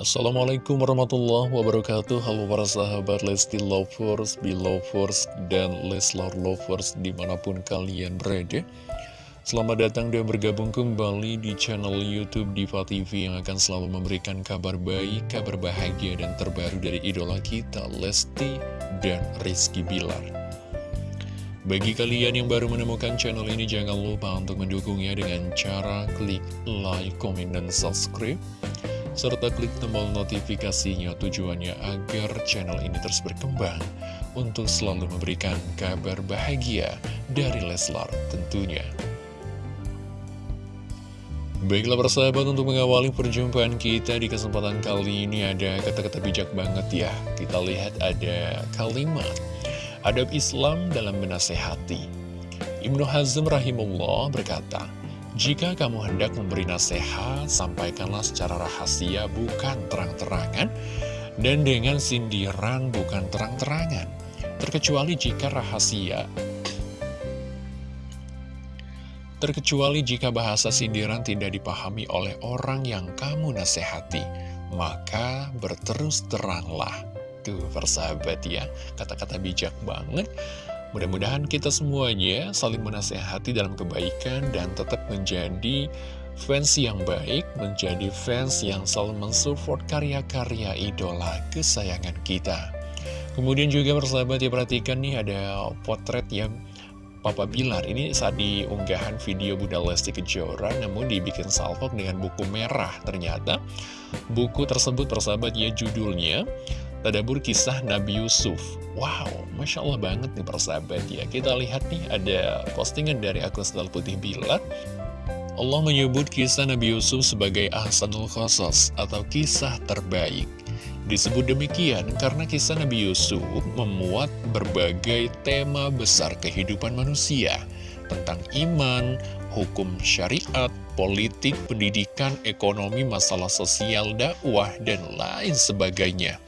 Assalamualaikum warahmatullahi wabarakatuh. Halo para sahabat Lesti Lovers, Belovers, dan Leslar Lovers di mana pun kalian berada. Selamat datang dan bergabung kembali di channel Youtube Diva TV Yang akan selalu memberikan kabar baik, kabar bahagia dan terbaru dari idola kita Lesti dan Rizky Bilar. Bagi kalian yang baru menemukan channel ini, jangan lupa untuk mendukungnya dengan cara klik like, komen, dan subscribe serta klik tombol notifikasinya tujuannya agar channel ini terus berkembang untuk selalu memberikan kabar bahagia dari Leslar tentunya. Baiklah persahabat untuk mengawali perjumpaan kita di kesempatan kali ini ada kata-kata bijak banget ya. Kita lihat ada kalimat adab Islam dalam menasehati. Ibnu Hazm rahimullah berkata, jika kamu hendak memberi nasihat, sampaikanlah secara rahasia bukan terang-terangan dan dengan sindiran bukan terang-terangan. Terkecuali jika rahasia Terkecuali jika bahasa sindiran tidak dipahami oleh orang yang kamu nasihati, maka berterus teranglah. Tuh, persahabat ya, kata-kata bijak banget. Mudah-mudahan kita semuanya saling menasehati dalam kebaikan dan tetap menjadi fans yang baik, menjadi fans yang selalu mensupport karya-karya idola kesayangan kita. Kemudian juga persahabat ya perhatikan nih ada potret yang Papa Bilar ini saat diunggahan video Bunda Lesti Kejora namun dibikin salvok dengan buku merah ternyata buku tersebut persahabat ya judulnya Tadabur kisah Nabi Yusuf. Wow, Masya Allah banget nih persahabat ya. Kita lihat nih ada postingan dari akun Sendal Putih Bilat. Allah menyebut kisah Nabi Yusuf sebagai Ahsanul Khosos atau kisah terbaik. Disebut demikian karena kisah Nabi Yusuf memuat berbagai tema besar kehidupan manusia Tentang iman, hukum syariat, politik, pendidikan, ekonomi, masalah sosial, dakwah, dan lain sebagainya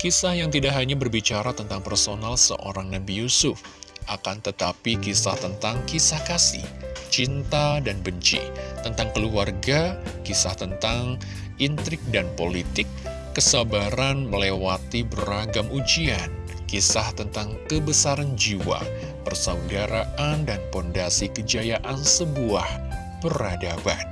Kisah yang tidak hanya berbicara tentang personal seorang Nabi Yusuf, akan tetapi kisah tentang kisah kasih, cinta dan benci, tentang keluarga, kisah tentang intrik dan politik, kesabaran melewati beragam ujian, kisah tentang kebesaran jiwa, persaudaraan dan pondasi kejayaan sebuah peradaban.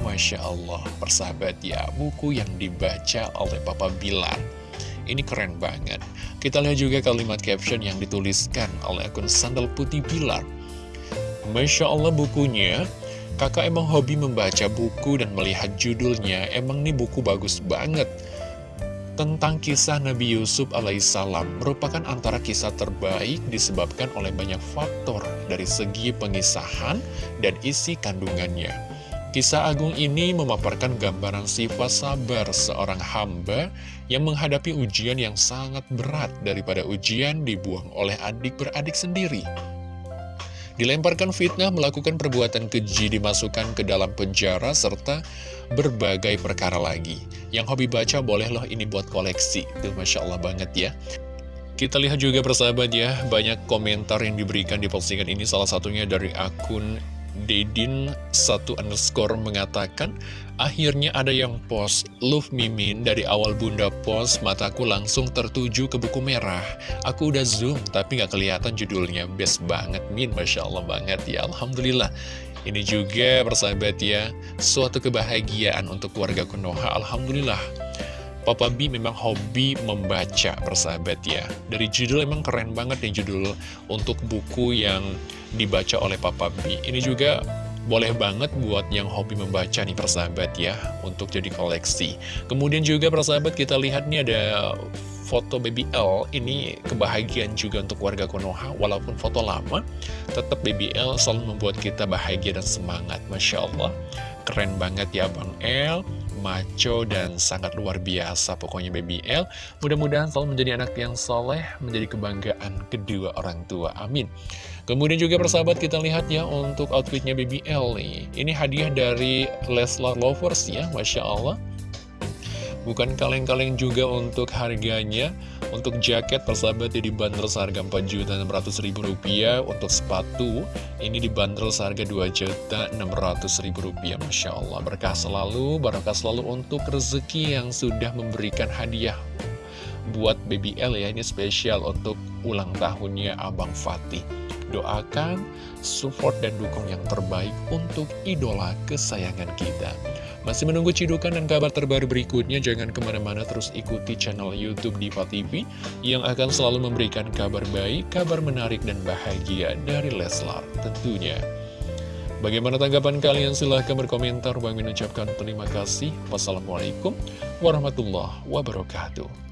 Masya Allah, persahabat ya, buku yang dibaca oleh Papa Bilar ini keren banget. Kita lihat juga kalimat caption yang dituliskan oleh akun Sandal Putih Bilar. Masya Allah bukunya, kakak emang hobi membaca buku dan melihat judulnya, emang nih buku bagus banget. Tentang kisah Nabi Yusuf alaihissalam merupakan antara kisah terbaik disebabkan oleh banyak faktor dari segi pengisahan dan isi kandungannya. Kisah agung ini memaparkan gambaran sifat sabar seorang hamba yang menghadapi ujian yang sangat berat daripada ujian dibuang oleh adik beradik sendiri. Dilemparkan fitnah, melakukan perbuatan keji, dimasukkan ke dalam penjara, serta berbagai perkara lagi. Yang hobi baca boleh loh ini buat koleksi. Itu Masya Allah banget ya. Kita lihat juga persahabat ya, banyak komentar yang diberikan di postingan ini, salah satunya dari akun Dedin satu underscore mengatakan akhirnya ada yang post. Love mimin dari awal bunda post mataku langsung tertuju ke buku merah. Aku udah zoom tapi nggak kelihatan judulnya. Best banget min. Masya Allah banget. Ya alhamdulillah. Ini juga persahabat ya suatu kebahagiaan untuk keluarga Konoha alhamdulillah Papa B memang hobi membaca persahabat ya. Dari judul emang keren banget nih judul untuk buku yang dibaca oleh Papa B. Ini juga boleh banget buat yang hobi membaca nih persahabat ya Untuk jadi koleksi. Kemudian juga persahabat kita lihat nih ada foto Baby L. Ini kebahagiaan juga untuk warga Konoha. Walaupun foto lama Tetap Baby L selalu membuat kita bahagia dan semangat. Masya Allah Keren banget ya Bang L maco dan sangat luar biasa pokoknya Baby L mudah-mudahan selalu menjadi anak yang soleh menjadi kebanggaan kedua orang tua. Amin. Kemudian juga persahabat kita lihat ya untuk outfitnya Baby L nih. Ini hadiah dari Leslar Lovers ya Masya Allah Bukan kaleng-kaleng juga untuk harganya. Untuk jaket persahabat ya dibanderol seharga Rp4.600.000 Untuk sepatu ini dibanderol seharga Rp2.600.000 Masya Allah berkah selalu, berkah selalu untuk rezeki yang sudah memberikan hadiah Buat Baby L ya, ini spesial untuk ulang tahunnya Abang Fatih. Doakan, support dan dukung yang terbaik untuk idola kesayangan kita masih menunggu cidukan dan kabar terbaru berikutnya? Jangan ke mana-mana terus ikuti channel Youtube Diva TV yang akan selalu memberikan kabar baik, kabar menarik dan bahagia dari Leslar tentunya. Bagaimana tanggapan kalian? Silahkan berkomentar. Bang mengucapkan terima kasih. Wassalamualaikum warahmatullahi wabarakatuh.